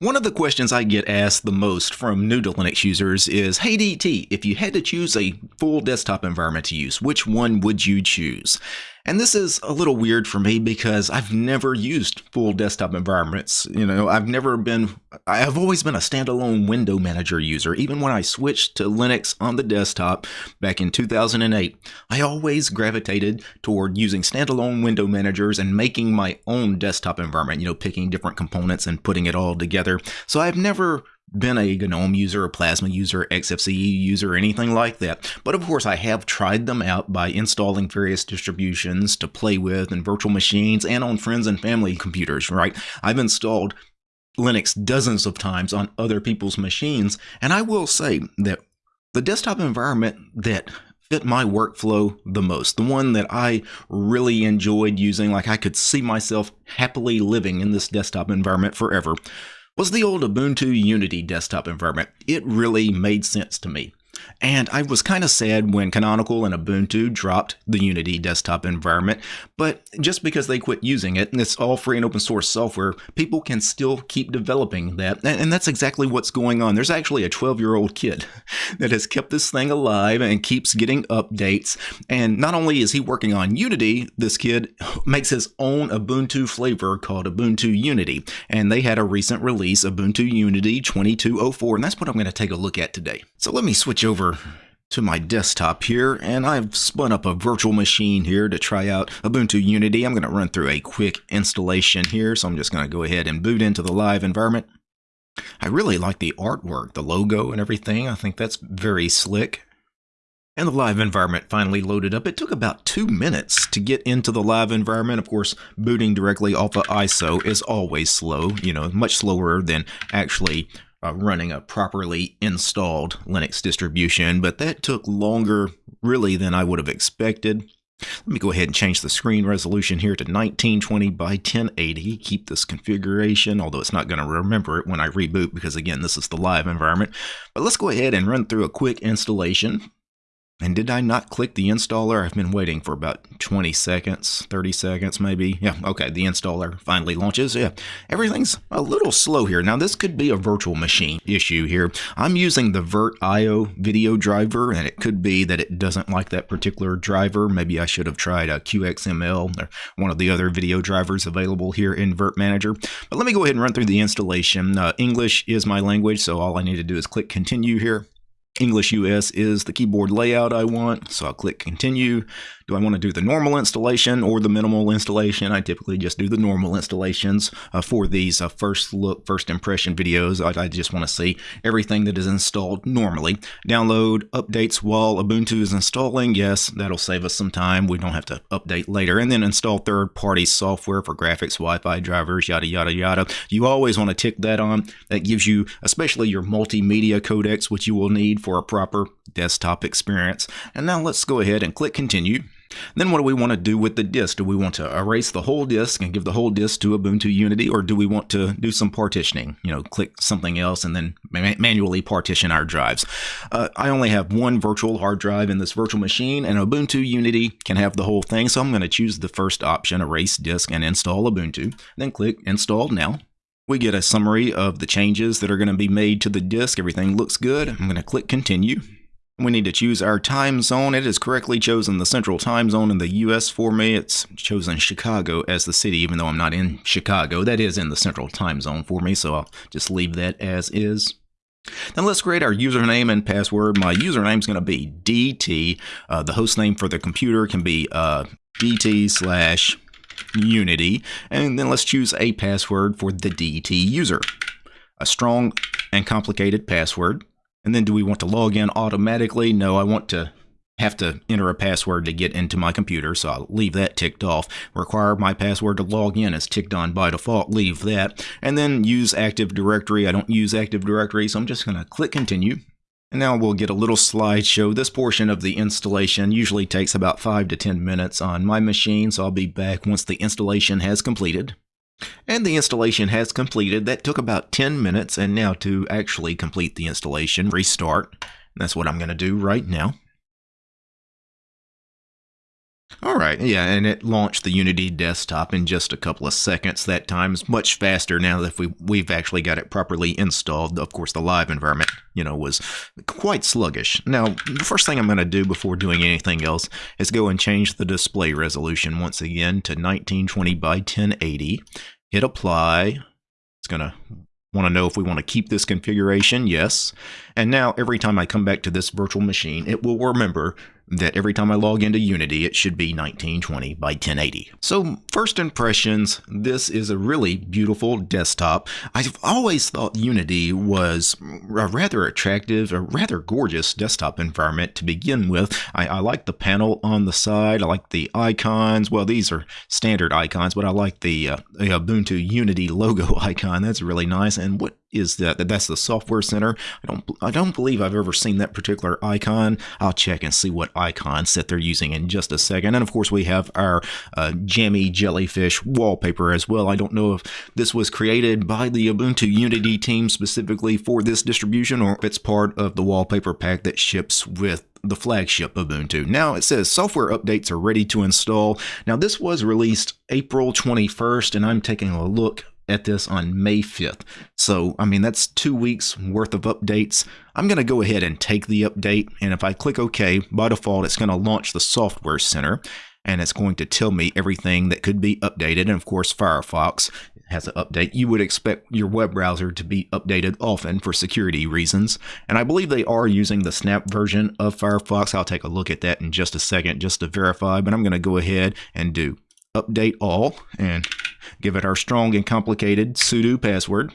One of the questions I get asked the most from new to Linux users is, Hey DT, if you had to choose a full desktop environment to use, which one would you choose? And this is a little weird for me because I've never used full desktop environments. You know, I've never been, I've always been a standalone window manager user. Even when I switched to Linux on the desktop back in 2008, I always gravitated toward using standalone window managers and making my own desktop environment, you know, picking different components and putting it all together. So I've never been a GNOME user, a Plasma user, XFCE user, anything like that. But of course, I have tried them out by installing various distributions to play with in virtual machines and on friends and family computers, right? I've installed Linux dozens of times on other people's machines, and I will say that the desktop environment that fit my workflow the most, the one that I really enjoyed using, like I could see myself happily living in this desktop environment forever, was the old Ubuntu Unity desktop environment. It really made sense to me. And I was kind of sad when Canonical and Ubuntu dropped the Unity desktop environment, but just because they quit using it, and it's all free and open source software, people can still keep developing that. And that's exactly what's going on. There's actually a 12 year old kid that has kept this thing alive and keeps getting updates. And not only is he working on Unity, this kid makes his own Ubuntu flavor called Ubuntu Unity. And they had a recent release, Ubuntu Unity 2204, and that's what I'm going to take a look at today. So let me switch over to my desktop here and I've spun up a virtual machine here to try out Ubuntu Unity. I'm going to run through a quick installation here so I'm just going to go ahead and boot into the live environment. I really like the artwork, the logo and everything. I think that's very slick. And the live environment finally loaded up. It took about two minutes to get into the live environment. Of course, booting directly off of ISO is always slow, you know, much slower than actually uh, running a properly installed Linux distribution, but that took longer really than I would have expected. Let me go ahead and change the screen resolution here to 1920 by 1080. Keep this configuration, although it's not going to remember it when I reboot because again, this is the live environment. But let's go ahead and run through a quick installation. And did I not click the installer? I've been waiting for about 20 seconds, 30 seconds maybe. Yeah, okay, the installer finally launches. Yeah, everything's a little slow here. Now, this could be a virtual machine issue here. I'm using the VirtIO video driver, and it could be that it doesn't like that particular driver. Maybe I should have tried a QXML or one of the other video drivers available here in virt-manager. But let me go ahead and run through the installation. Uh, English is my language, so all I need to do is click continue here. English US is the keyboard layout I want, so I'll click continue. Do I want to do the normal installation or the minimal installation? I typically just do the normal installations uh, for these uh, first look, first impression videos. I, I just want to see everything that is installed normally. Download updates while Ubuntu is installing. Yes, that'll save us some time. We don't have to update later. And then install third-party software for graphics, Wi-Fi drivers, yada, yada, yada. You always want to tick that on. That gives you, especially your multimedia codecs, which you will need for a proper desktop experience. And now let's go ahead and click continue. Then what do we want to do with the disk? Do we want to erase the whole disk and give the whole disk to Ubuntu Unity, or do we want to do some partitioning? You know, click something else and then manually partition our drives. Uh, I only have one virtual hard drive in this virtual machine, and Ubuntu Unity can have the whole thing, so I'm going to choose the first option, erase disk, and install Ubuntu. Then click Install Now. We get a summary of the changes that are going to be made to the disk. Everything looks good. I'm going to click Continue. We need to choose our time zone. It is correctly chosen the central time zone in the US for me. It's chosen Chicago as the city, even though I'm not in Chicago. That is in the central time zone for me, so I'll just leave that as is. Then let's create our username and password. My username is going to be DT. Uh, the host name for the computer can be uh, DT slash Unity. And then let's choose a password for the DT user. A strong and complicated password. And then do we want to log in automatically? No, I want to have to enter a password to get into my computer, so I'll leave that ticked off. Require my password to log in is ticked on by default, leave that. And then use Active Directory. I don't use Active Directory, so I'm just going to click continue. And now we'll get a little slideshow. This portion of the installation usually takes about 5 to 10 minutes on my machine, so I'll be back once the installation has completed. And the installation has completed. That took about 10 minutes, and now to actually complete the installation, restart. That's what I'm going to do right now. All right, yeah, and it launched the Unity desktop in just a couple of seconds that time. Much faster now that we, we've actually got it properly installed. Of course, the live environment, you know, was quite sluggish. Now, the first thing I'm going to do before doing anything else is go and change the display resolution once again to 1920 by 1080. Hit apply. It's going to Want to know if we want to keep this configuration? Yes. And now every time I come back to this virtual machine, it will remember that every time I log into Unity, it should be 1920 by 1080. So first impressions, this is a really beautiful desktop. I've always thought Unity was a rather attractive, a rather gorgeous desktop environment to begin with. I, I like the panel on the side. I like the icons. Well, these are standard icons, but I like the, uh, the Ubuntu Unity logo icon. That's really nice. And what is that that's the software center i don't i don't believe i've ever seen that particular icon i'll check and see what icons that they're using in just a second and of course we have our uh, jammy jellyfish wallpaper as well i don't know if this was created by the ubuntu unity team specifically for this distribution or if it's part of the wallpaper pack that ships with the flagship Ubuntu. Now it says software updates are ready to install. Now this was released April 21st and I'm taking a look at this on May 5th. So, I mean, that's two weeks worth of updates. I'm going to go ahead and take the update, and if I click OK, by default, it's going to launch the Software Center, and it's going to tell me everything that could be updated. And of course, Firefox has an update. You would expect your web browser to be updated often for security reasons. And I believe they are using the Snap version of Firefox. I'll take a look at that in just a second just to verify, but I'm going to go ahead and do update all and give it our strong and complicated sudo password.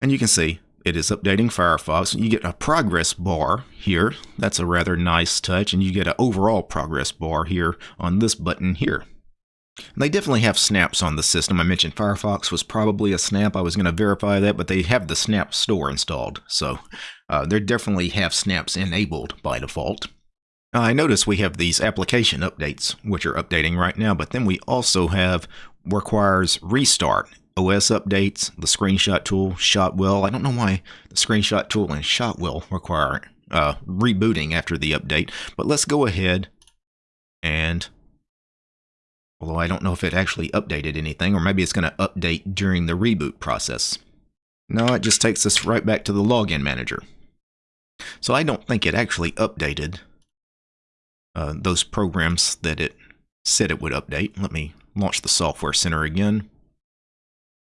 And you can see it is updating Firefox. You get a progress bar here. That's a rather nice touch. And you get an overall progress bar here on this button here. They definitely have snaps on the system. I mentioned Firefox was probably a snap. I was going to verify that, but they have the snap store installed. So uh, they definitely have snaps enabled by default. I notice we have these application updates, which are updating right now, but then we also have requires restart. OS updates, the screenshot tool, Shotwell. I don't know why the screenshot tool and Shotwell require uh, rebooting after the update, but let's go ahead and although I don't know if it actually updated anything, or maybe it's going to update during the reboot process. No, it just takes us right back to the login manager. So I don't think it actually updated uh, those programs that it said it would update. Let me launch the Software Center again.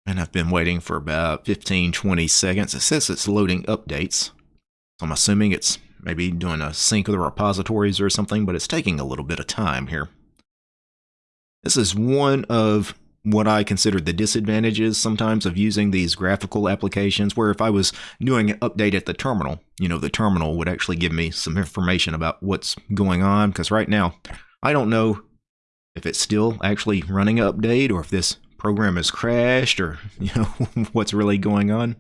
And I've been waiting for about 15, 20 seconds. It says it's loading updates. So I'm assuming it's maybe doing a sync of the repositories or something, but it's taking a little bit of time here. This is one of what I consider the disadvantages sometimes of using these graphical applications, where if I was doing an update at the terminal, you know, the terminal would actually give me some information about what's going on, because right now, I don't know if it's still actually running an update or if this program has crashed or you know what's really going on.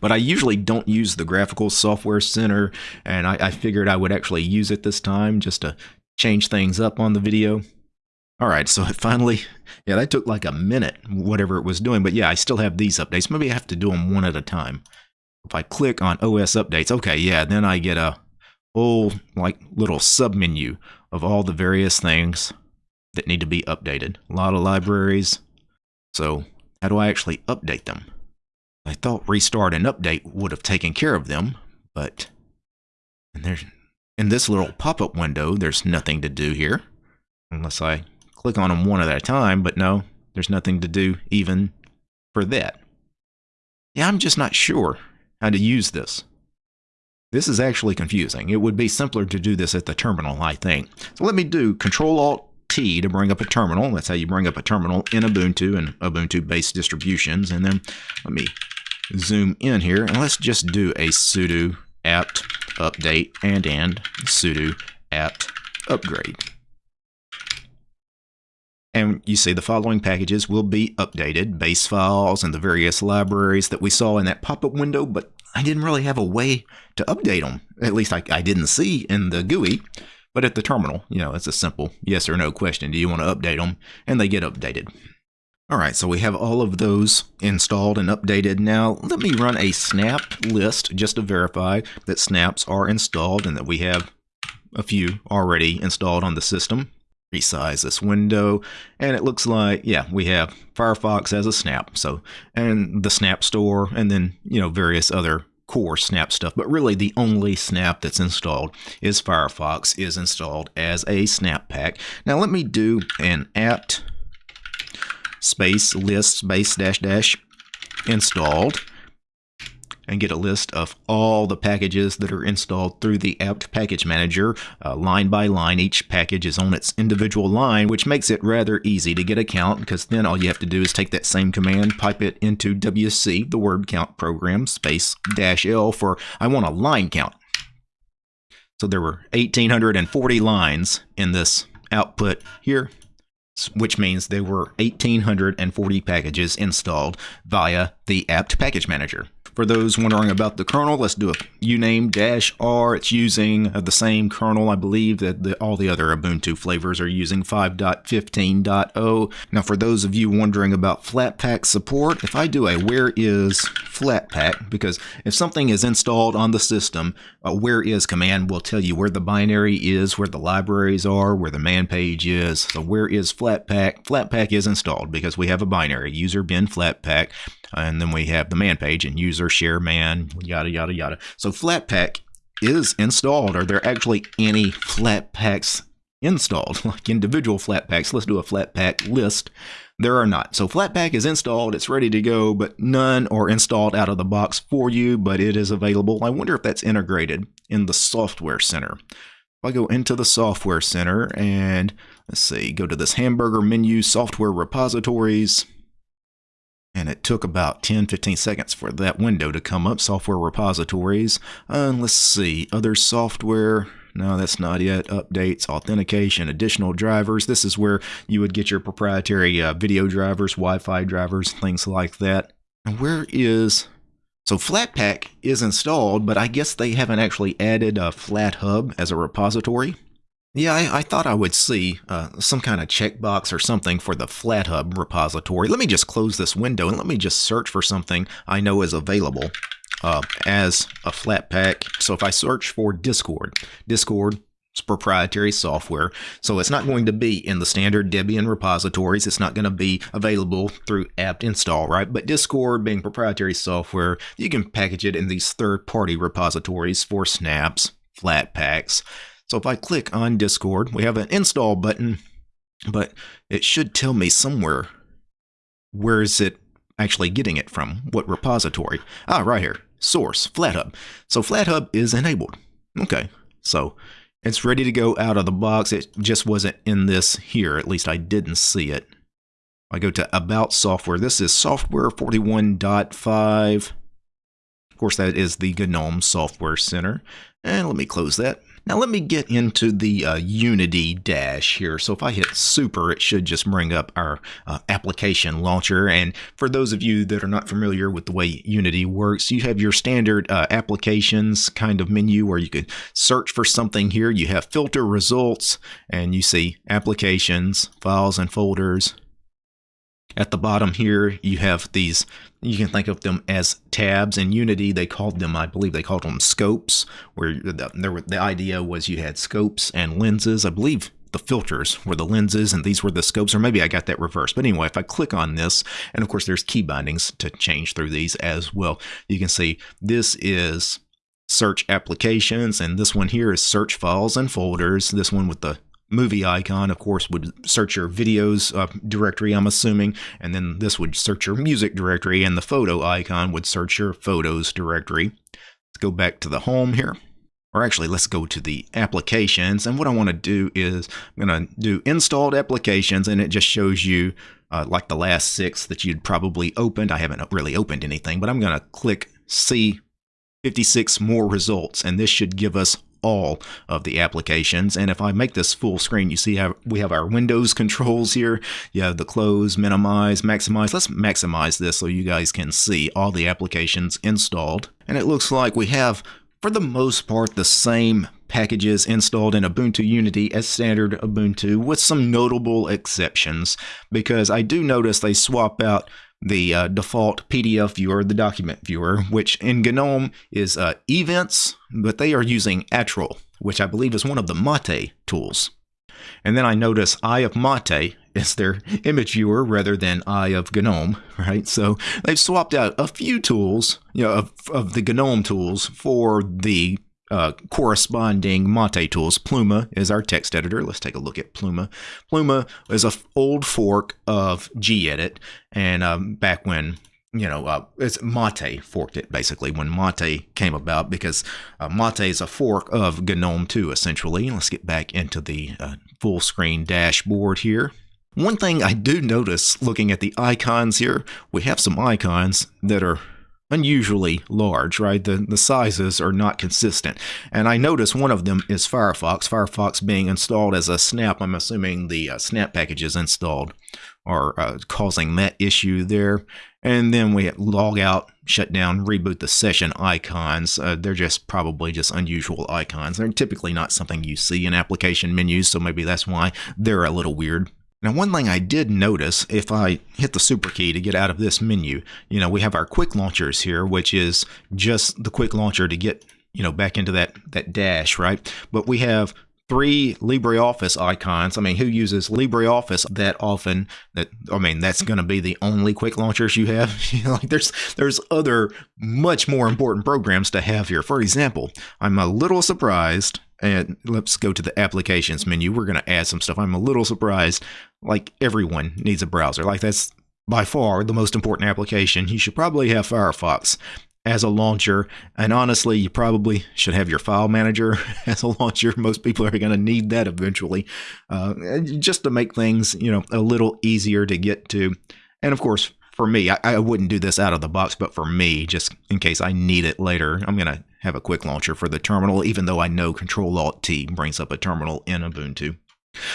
But I usually don't use the graphical software center and I, I figured I would actually use it this time just to change things up on the video. Alright, so it finally, yeah, that took like a minute, whatever it was doing. But yeah, I still have these updates. Maybe I have to do them one at a time. If I click on OS updates, okay, yeah, then I get a whole like little sub menu of all the various things that need to be updated. A lot of libraries. So how do I actually update them? I thought restart and update would have taken care of them, but and there's in this little pop-up window, there's nothing to do here unless I click on them one at a time, but no, there's nothing to do even for that. Yeah, I'm just not sure how to use this. This is actually confusing. It would be simpler to do this at the terminal, I think. So let me do Control Alt T to bring up a terminal. That's how you bring up a terminal in Ubuntu and Ubuntu-based distributions. And then let me zoom in here, and let's just do a sudo apt update and and sudo apt upgrade. And you see the following packages will be updated, base files and the various libraries that we saw in that pop-up window, but I didn't really have a way to update them. At least I, I didn't see in the GUI. But at the terminal, you know, it's a simple yes or no question. Do you want to update them? And they get updated. All right, so we have all of those installed and updated. Now, let me run a snap list just to verify that snaps are installed and that we have a few already installed on the system. resize this window and it looks like yeah we have Firefox as a snap so and the snap store and then you know various other core snap stuff but really the only snap that's installed is Firefox is installed as a snap pack. Now let me do an apt space list space dash dash installed and get a list of all the packages that are installed through the apt package manager. Uh, line by line each package is on its individual line which makes it rather easy to get a count because then all you have to do is take that same command pipe it into wc the word count program space dash l for i want a line count. So there were 1840 lines in this output here which means there were 1840 packages installed via the apt package manager for those wondering about the kernel, let's do a uname dash r. It's using uh, the same kernel, I believe, that the, all the other Ubuntu flavors are using 5.15.0. Now, for those of you wondering about Flatpak support, if I do a where is Flatpak, because if something is installed on the system, a where is command will tell you where the binary is, where the libraries are, where the man page is. So where is Flatpak? Flatpak is installed because we have a binary, user bin Flatpak and then we have the man page and user share man, yada, yada, yada. So Flatpak is installed. Are there actually any Flatpaks installed, like individual Flatpaks? Let's do a Flatpak list. There are not. So Flatpak is installed, it's ready to go, but none are installed out of the box for you, but it is available. I wonder if that's integrated in the Software Center. If I go into the Software Center and let's see, go to this hamburger menu, software repositories, and it took about 10 15 seconds for that window to come up. Software repositories uh, let's see other software no that's not it. Updates authentication additional drivers. This is where you would get your proprietary uh, video drivers wi-fi drivers things like that. And where is so flatpak is installed but i guess they haven't actually added a flathub as a repository yeah, I, I, thought I would see uh, some kind of checkbox or something for the FlatHub repository. Let me just close this window and let me just search for something I know is available uh, as a Flatpak. So if I search for Discord, Discord is proprietary software, so it's not going to be in the standard Debian repositories. It's not going to be available through apt install, right? But Discord being proprietary software, you can package it in these third-party repositories for snaps, Flatpaks, so if I click on Discord, we have an install button, but it should tell me somewhere where is it actually getting it from, what repository. Ah, right here, source, FlatHub. So FlatHub is enabled. Okay, so it's ready to go out of the box. It just wasn't in this here, at least I didn't see it. I go to About Software. This is Software 41.5. Of course, that is the GNOME Software Center. And let me close that. Now let me get into the uh, Unity dash here. So if I hit super, it should just bring up our uh, application launcher. And for those of you that are not familiar with the way Unity works, you have your standard uh, applications kind of menu where you can search for something here. You have filter results and you see applications, files and folders, at the bottom here, you have these, you can think of them as tabs. In Unity, they called them, I believe they called them scopes, where the, were, the idea was you had scopes and lenses. I believe the filters were the lenses and these were the scopes, or maybe I got that reversed. But anyway, if I click on this, and of course there's key bindings to change through these as well, you can see this is search applications, and this one here is search files and folders. This one with the movie icon, of course, would search your videos uh, directory, I'm assuming, and then this would search your music directory, and the photo icon would search your photos directory. Let's go back to the home here. Or actually, let's go to the applications. And what I want to do is I'm going to do installed applications, and it just shows you uh, like the last six that you'd probably opened. I haven't really opened anything, but I'm going to click see 56 more results, and this should give us all of the applications. And if I make this full screen, you see how we have our Windows controls here. You have the close, minimize, maximize. Let's maximize this so you guys can see all the applications installed. And it looks like we have, for the most part, the same packages installed in Ubuntu Unity as standard Ubuntu with some notable exceptions because I do notice they swap out the uh, default PDF viewer, the document viewer, which in GNOME is uh, Evince, but they are using Atril, which I believe is one of the Mate tools. And then I notice Eye of Mate is their image viewer rather than Eye of GNOME, right? So they've swapped out a few tools, you know, of, of the GNOME tools for the uh, corresponding Mate tools. Pluma is our text editor. Let's take a look at Pluma. Pluma is an old fork of gedit, and um, back when you know, uh, it's Mate forked it basically when Mate came about because uh, Mate is a fork of GNOME 2 essentially. Let's get back into the uh, full screen dashboard here. One thing I do notice looking at the icons here, we have some icons that are unusually large, right? The, the sizes are not consistent. And I notice one of them is Firefox. Firefox being installed as a snap, I'm assuming the uh, snap package is installed are uh, causing that issue there. And then we log out, shut down, reboot the session icons. Uh, they're just probably just unusual icons. They're typically not something you see in application menus, so maybe that's why they're a little weird. Now, one thing I did notice, if I hit the super key to get out of this menu, you know, we have our quick launchers here, which is just the quick launcher to get, you know, back into that, that dash, right? But we have three LibreOffice icons. I mean, who uses LibreOffice that often? That I mean, that's going to be the only quick launchers you have. you know, like, there's there's other much more important programs to have here. For example, I'm a little surprised. And let's go to the applications menu. We're going to add some stuff. I'm a little surprised. Like everyone needs a browser. Like that's by far the most important application. You should probably have Firefox as a launcher. And honestly, you probably should have your file manager as a launcher. Most people are going to need that eventually, uh, just to make things, you know, a little easier to get to. And of course, for me, I, I, wouldn't do this out of the box, but for me, just in case I need it later, I'm going to have a quick launcher for the terminal, even though I know Control Alt T brings up a terminal in Ubuntu.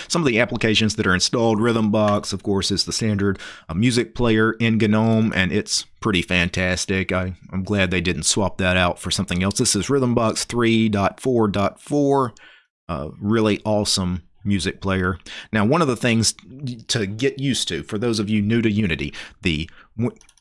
Some of the applications that are installed, Rhythmbox, of course, is the standard uh, music player in GNOME, and it's pretty fantastic. I, am glad they didn't swap that out for something else. This is Rhythmbox 3.4.4, uh, really awesome music player. Now, one of the things to get used to for those of you new to Unity, the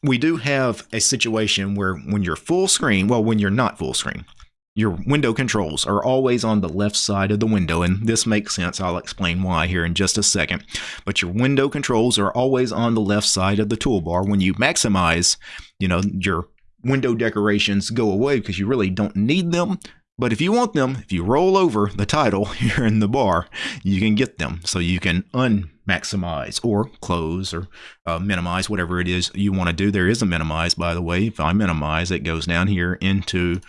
we do have a situation where when you're full screen, well, when you're not full screen, your window controls are always on the left side of the window, and this makes sense. I'll explain why here in just a second. But your window controls are always on the left side of the toolbar. When you maximize, you know, your window decorations go away because you really don't need them. But if you want them, if you roll over the title here in the bar, you can get them. So you can unmaximize or close or uh, minimize whatever it is you want to do. There is a minimize, by the way. If I minimize, it goes down here into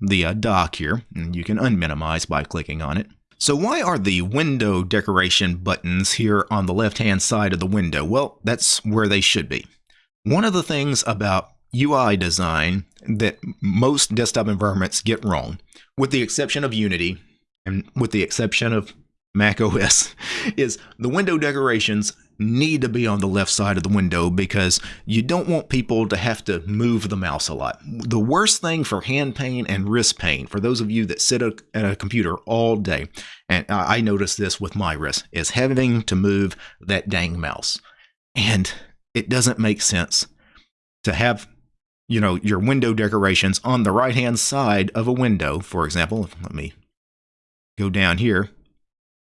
the uh, dock here, and you can unminimize by clicking on it. So why are the window decoration buttons here on the left-hand side of the window? Well, that's where they should be. One of the things about UI design that most desktop environments get wrong, with the exception of Unity and with the exception of Mac OS, is the window decorations need to be on the left side of the window because you don't want people to have to move the mouse a lot. The worst thing for hand pain and wrist pain, for those of you that sit at a computer all day, and I notice this with my wrist, is having to move that dang mouse. And it doesn't make sense to have you know, your window decorations on the right-hand side of a window. For example, let me go down here.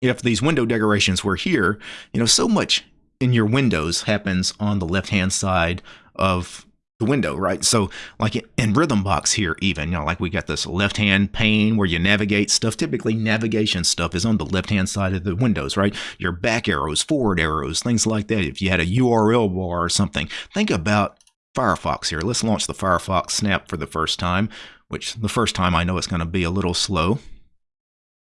If these window decorations were here, you know, so much in your windows happens on the left-hand side of the window, right? So like in Rhythmbox here even, you know, like we got this left-hand pane where you navigate stuff. Typically navigation stuff is on the left-hand side of the windows, right? Your back arrows, forward arrows, things like that. If you had a URL bar or something, think about Firefox here. Let's launch the Firefox Snap for the first time, which the first time I know it's going to be a little slow.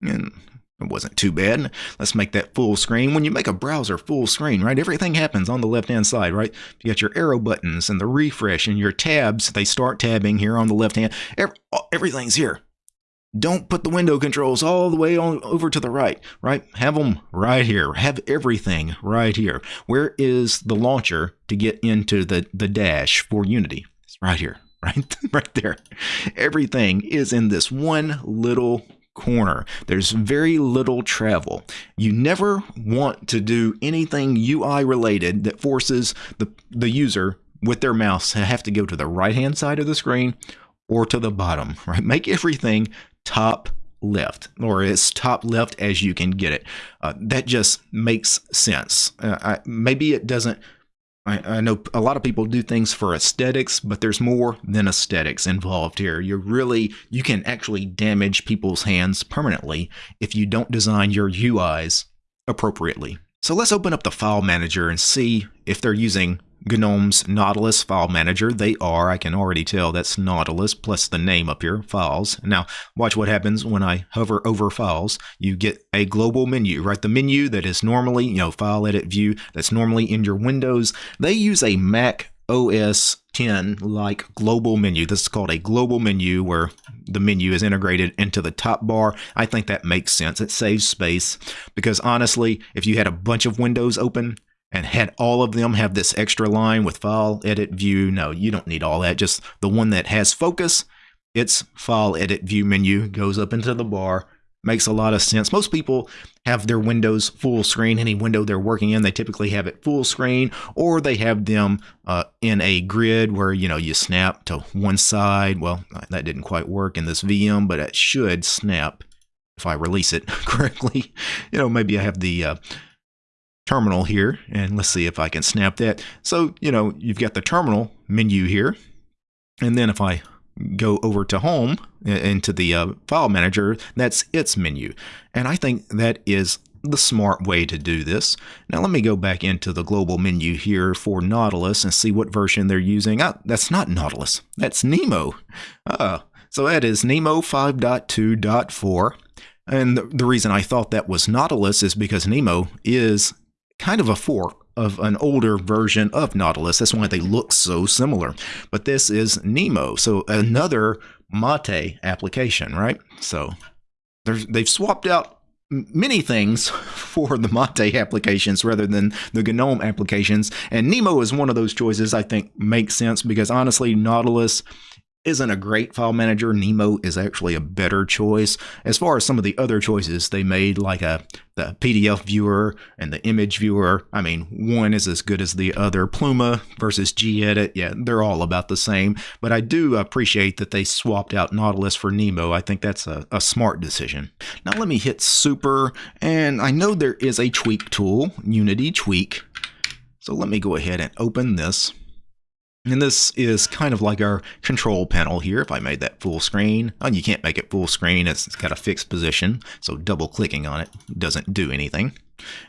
And it wasn't too bad. Let's make that full screen. When you make a browser full screen, right, everything happens on the left-hand side, right? You got your arrow buttons and the refresh and your tabs. They start tabbing here on the left hand. Oh, everything's here. Don't put the window controls all the way on over to the right, right? Have them right here. Have everything right here. Where is the launcher to get into the, the dash for Unity? It's right here, right? right there. Everything is in this one little corner. There's very little travel. You never want to do anything UI related that forces the, the user with their mouse to have to go to the right hand side of the screen or to the bottom, right? Make everything top left or as top left as you can get it. Uh, that just makes sense. Uh, I, maybe it doesn't. I, I, know a lot of people do things for aesthetics, but there's more than aesthetics involved here. You're really, you can actually damage people's hands permanently if you don't design your UIs appropriately. So let's open up the file manager and see if they're using GNOME's Nautilus file manager. They are. I can already tell that's Nautilus plus the name up here, files. Now, watch what happens when I hover over files. You get a global menu, right? The menu that is normally, you know, file edit view, that's normally in your Windows. They use a Mac OS 10 like global menu. This is called a global menu where the menu is integrated into the top bar. I think that makes sense. It saves space because honestly, if you had a bunch of windows open, and had all of them have this extra line with file, edit, view. No, you don't need all that. Just the one that has focus, its file, edit, view menu goes up into the bar. Makes a lot of sense. Most people have their windows full screen. Any window they're working in, they typically have it full screen, or they have them uh, in a grid where you know you snap to one side. Well, that didn't quite work in this VM, but it should snap if I release it correctly. You know, maybe I have the uh, terminal here, and let's see if I can snap that. So, you know, you've got the terminal menu here, and then if I go over to home into the uh, file manager, that's its menu. And I think that is the smart way to do this. Now let me go back into the global menu here for Nautilus and see what version they're using. Oh, that's not Nautilus, that's Nemo. Uh, so that is Nemo 5.2.4. And the reason I thought that was Nautilus is because Nemo is kind of a fork of an older version of Nautilus. That's why they look so similar. But this is Nemo, so another Mate application, right? So they've swapped out many things for the Mate applications rather than the GNOME applications. And Nemo is one of those choices I think makes sense because honestly, Nautilus isn't a great file manager. Nemo is actually a better choice. As far as some of the other choices they made, like a the PDF viewer and the image viewer, I mean, one is as good as the other. Pluma versus gedit, yeah, they're all about the same. But I do appreciate that they swapped out Nautilus for Nemo. I think that's a, a smart decision. Now let me hit Super, and I know there is a tweak tool, Unity Tweak. So let me go ahead and open this. And this is kind of like our control panel here. If I made that full screen, oh, you can't make it full screen. It's got a fixed position. So double clicking on it doesn't do anything.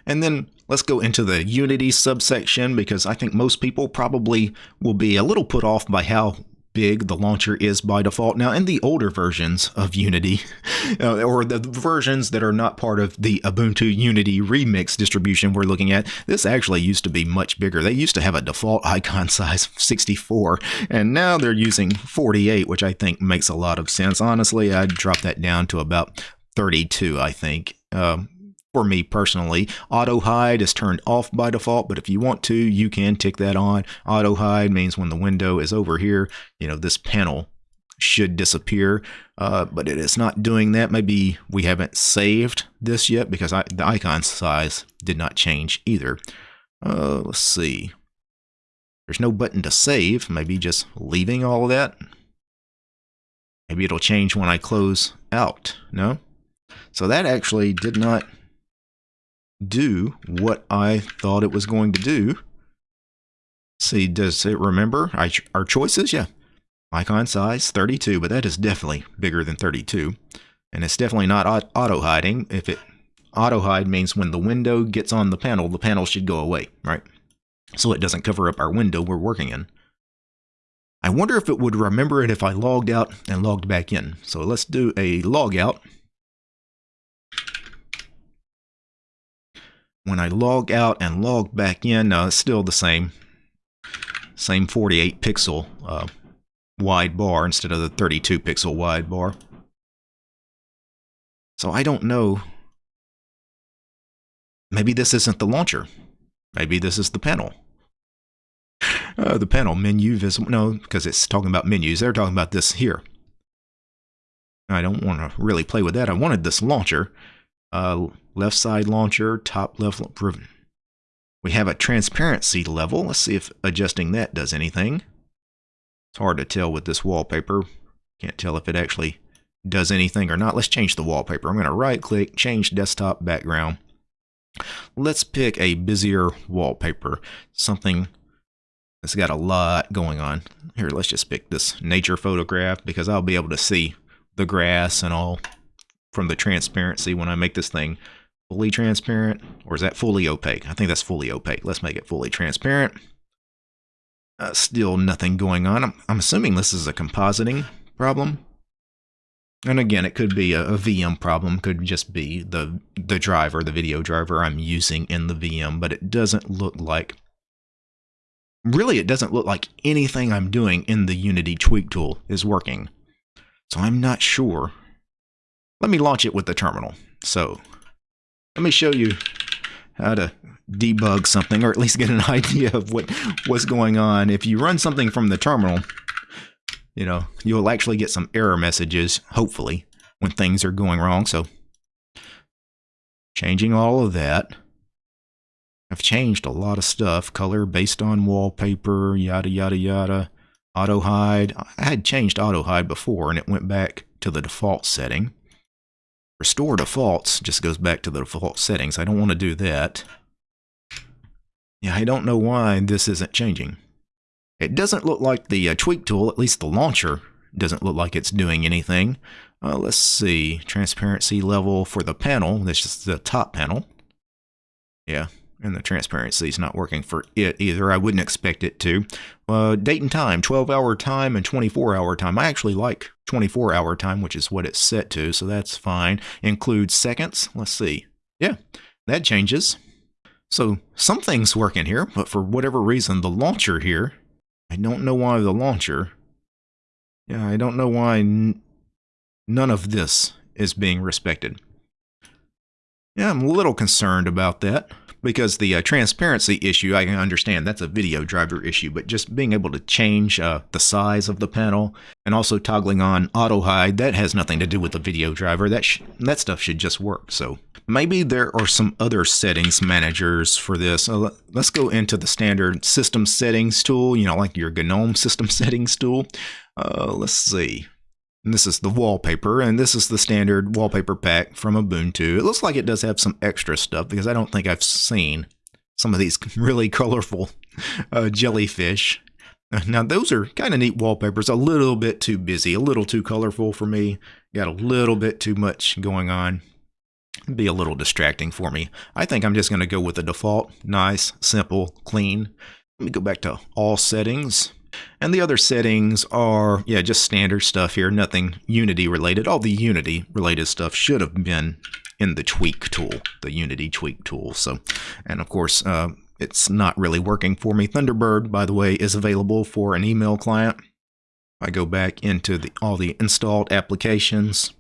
And then let's go into the Unity subsection because I think most people probably will be a little put off by how big the launcher is by default. Now, in the older versions of Unity, uh, or the versions that are not part of the Ubuntu Unity Remix distribution we're looking at, this actually used to be much bigger. They used to have a default icon size of 64, and now they're using 48, which I think makes a lot of sense. Honestly, I'd drop that down to about 32, I think. Um, for me personally. Auto hide is turned off by default, but if you want to, you can tick that on. Auto hide means when the window is over here, you know, this panel should disappear, uh, but it is not doing that. Maybe we haven't saved this yet because I, the icon size did not change either. Uh, let's see. There's no button to save. Maybe just leaving all of that. Maybe it'll change when I close out. No? So that actually did not do what I thought it was going to do. See, does it remember our choices? Yeah. Icon size 32, but that is definitely bigger than 32. And it's definitely not auto hiding. If it auto hide means when the window gets on the panel, the panel should go away, right? So it doesn't cover up our window we're working in. I wonder if it would remember it if I logged out and logged back in. So let's do a log out. When I log out and log back in, no, it's still the same, same 48 pixel uh, wide bar instead of the 32 pixel wide bar. So I don't know. Maybe this isn't the launcher. Maybe this is the panel. Uh, the panel menu visible. No, because it's talking about menus. They're talking about this here. I don't want to really play with that. I wanted this launcher. Uh, left side launcher, top left. Proven. We have a transparency level. Let's see if adjusting that does anything. It's hard to tell with this wallpaper. Can't tell if it actually does anything or not. Let's change the wallpaper. I'm going to right click, change desktop background. Let's pick a busier wallpaper, something that's got a lot going on. Here, let's just pick this nature photograph because I'll be able to see the grass and all from the transparency when I make this thing fully transparent. Or is that fully opaque? I think that's fully opaque. Let's make it fully transparent. Uh, still nothing going on. I'm, I'm assuming this is a compositing problem. And again, it could be a, a, VM problem, could just be the the driver, the video driver I'm using in the VM, but it doesn't look like really it doesn't look like anything I'm doing in the Unity tweak tool is working. So I'm not sure. Let me launch it with the terminal. So let me show you how to debug something or at least get an idea of what what's going on. If you run something from the terminal, you know, you'll actually get some error messages, hopefully, when things are going wrong. So, changing all of that. I've changed a lot of stuff, color based on wallpaper, yada, yada, yada. Auto hide. I had changed auto hide before and it went back to the default setting. Restore defaults just goes back to the default settings. I don't want to do that. Yeah, I don't know why this isn't changing. It doesn't look like the uh, tweak tool, at least the launcher, doesn't look like it's doing anything. Uh, let's see, transparency level for the panel, this is the top panel. Yeah, and the transparency is not working for it either. I wouldn't expect it to. Uh, date and time, 12 hour time and 24 hour time. I actually like 24 hour time, which is what it's set to, so that's fine. Includes seconds. Let's see. Yeah, that changes. So something's working here, but for whatever reason, the launcher here I don't know why the launcher. Yeah, I don't know why none of this is being respected. Yeah, I'm a little concerned about that because the uh, transparency issue, I can understand that's a video driver issue, but just being able to change uh, the size of the panel and also toggling on auto hide, that has nothing to do with the video driver. That that stuff should just work. So maybe there are some other settings managers for this. Uh, let's go into the standard system settings tool, you know, like your GNOME system settings tool. Uh, let's see. And this is the wallpaper, and this is the standard wallpaper pack from Ubuntu. It looks like it does have some extra stuff because I don't think I've seen some of these really colorful uh, jellyfish. Now, those are kind of neat wallpapers, a little bit too busy, a little too colorful for me. Got a little bit too much going on. Be a little distracting for me. I think I'm just going to go with the default. Nice, simple, clean. Let me go back to all settings. And the other settings are, yeah, just standard stuff here, nothing Unity related. All the Unity related stuff should have been in the tweak tool, the Unity tweak tool. So, and of course, uh, it's not really working for me. Thunderbird, by the way, is available for an email client. I go back into the, all the installed applications,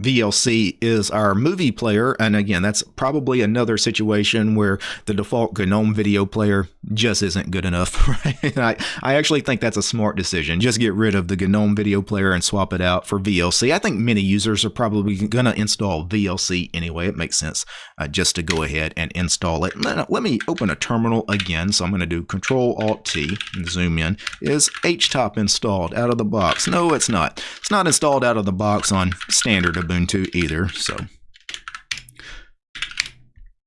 VLC is our movie player. And again, that's probably another situation where the default GNOME video player just isn't good enough. Right? I, I actually think that's a smart decision. Just get rid of the GNOME video player and swap it out for VLC. I think many users are probably going to install VLC anyway. It makes sense uh, just to go ahead and install it. Let, me open a terminal again. So I'm going to do Control Alt T and zoom in. Is HTOP installed out of the box? No, it's not. It's not installed out of the box on standard Ubuntu either. So,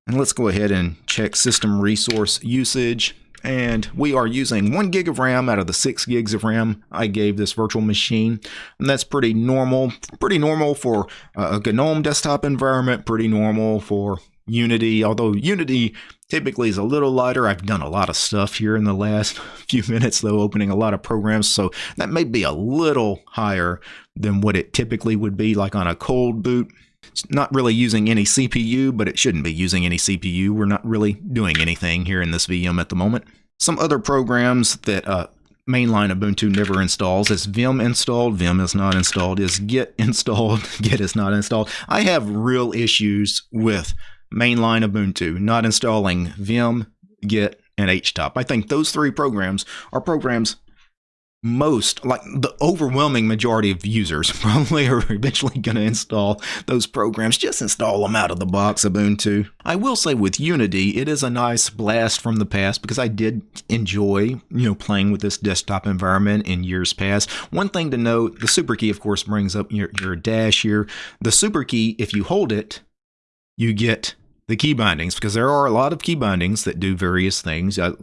and let's go ahead and check system resource usage. And we are using one gig of RAM out of the six gigs of RAM I gave this virtual machine. And that's pretty normal, pretty normal for a GNOME desktop environment, pretty normal for Unity, although Unity typically is a little lighter. I've done a lot of stuff here in the last few minutes, though, opening a lot of programs, so that may be a little higher than what it typically would be like on a cold boot. It's not really using any CPU, but it shouldn't be using any CPU. We're not really doing anything here in this VM at the moment. Some other programs that uh, mainline Ubuntu never installs is vim installed, vim is not installed, is git installed, git is not installed. I have real issues with mainline of Ubuntu, not installing Vim, Git, and HTOP. I think those three programs are programs most, like the overwhelming majority of users, probably are eventually going to install those programs. Just install them out of the box, Ubuntu. I will say with Unity, it is a nice blast from the past because I did enjoy, you know, playing with this desktop environment in years past. One thing to note, the super key, of course, brings up your, your dash here. The super key, if you hold it, you get the key bindings because there are a lot of key bindings that do various things. Uh,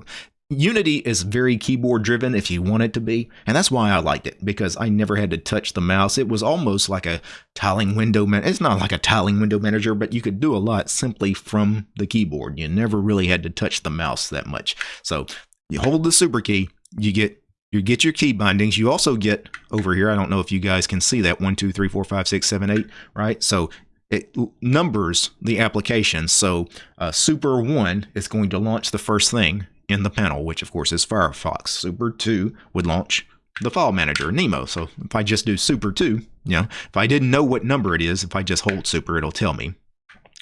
Unity is very keyboard driven if you want it to be, and that's why I liked it because I never had to touch the mouse. It was almost like a tiling window man. It's not like a tiling window manager, but you could do a lot simply from the keyboard. You never really had to touch the mouse that much. So you hold the super key, you get you get your key bindings. You also get over here. I don't know if you guys can see that one, two, three, four, five, six, seven, eight. Right. So it numbers the applications. So uh, Super 1 is going to launch the first thing in the panel, which of course is Firefox. Super 2 would launch the file manager, Nemo. So if I just do Super 2, you know, if I didn't know what number it is, if I just hold Super, it'll tell me.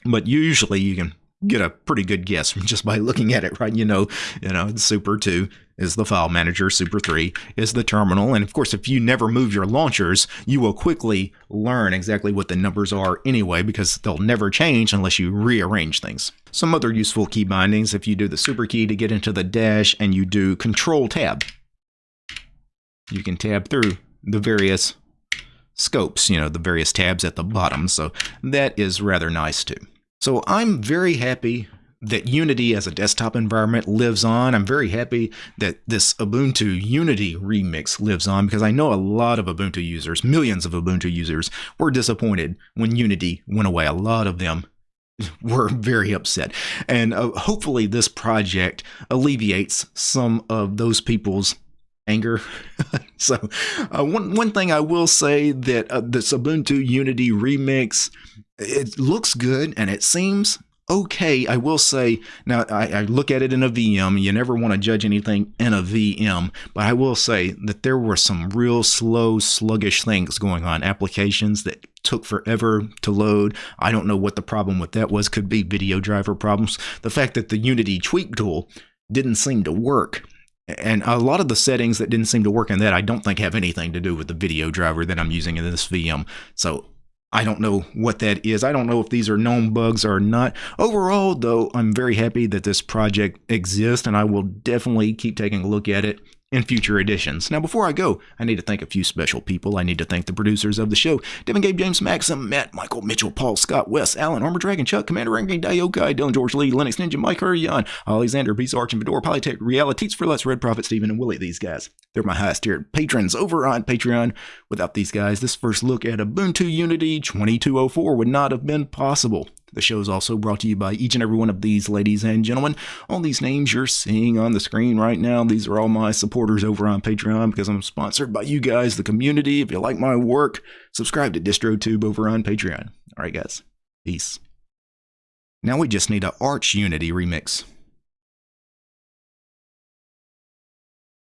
But usually you can get a pretty good guess just by looking at it, right? You know, you know, Super 2 is the file manager, Super 3 is the terminal, and of course, if you never move your launchers, you will quickly learn exactly what the numbers are anyway because they'll never change unless you rearrange things. Some other useful key bindings, if you do the Super key to get into the dash and you do Control Tab, you can tab through the various scopes, you know, the various tabs at the bottom, so that is rather nice too. So I'm very happy that Unity as a desktop environment lives on. I'm very happy that this Ubuntu Unity remix lives on because I know a lot of Ubuntu users, millions of Ubuntu users, were disappointed when Unity went away. A lot of them were very upset. And uh, hopefully this project alleviates some of those people's anger. so uh, one one thing I will say that uh, this Ubuntu Unity remix it looks good and it seems okay. I will say now I, I, look at it in a VM. You never want to judge anything in a VM, but I will say that there were some real slow, sluggish things going on. Applications that took forever to load. I don't know what the problem with that was. Could be video driver problems. The fact that the Unity tweak tool didn't seem to work. And a lot of the settings that didn't seem to work in that, I don't think have anything to do with the video driver that I'm using in this VM. So I don't know what that is. I don't know if these are known bugs or not. Overall, though, I'm very happy that this project exists, and I will definitely keep taking a look at it in future editions. Now, before I go, I need to thank a few special people. I need to thank the producers of the show Devin Gabe, James Maxim, Matt, Michael, Mitchell, Paul, Scott, Wes, Alan, Armor Dragon, Chuck, Commander Ranking, Diokai, Dylan, George Lee, Linux Ninja, Mike Hurrion, Alexander, Peace Arch, and Fedora, Polytech, Realities for Less, Red Prophet, Stephen, and Willie. These guys, they're my highest tiered patrons over on Patreon. Without these guys, this first look at Ubuntu Unity 2204 would not have been possible. The show is also brought to you by each and every one of these ladies and gentlemen. All these names you're seeing on the screen right now, these are all my supporters over on Patreon because I'm sponsored by you guys, the community. If you like my work, subscribe to DistroTube over on Patreon. All right, guys. Peace. Now we just need an Arch Unity remix.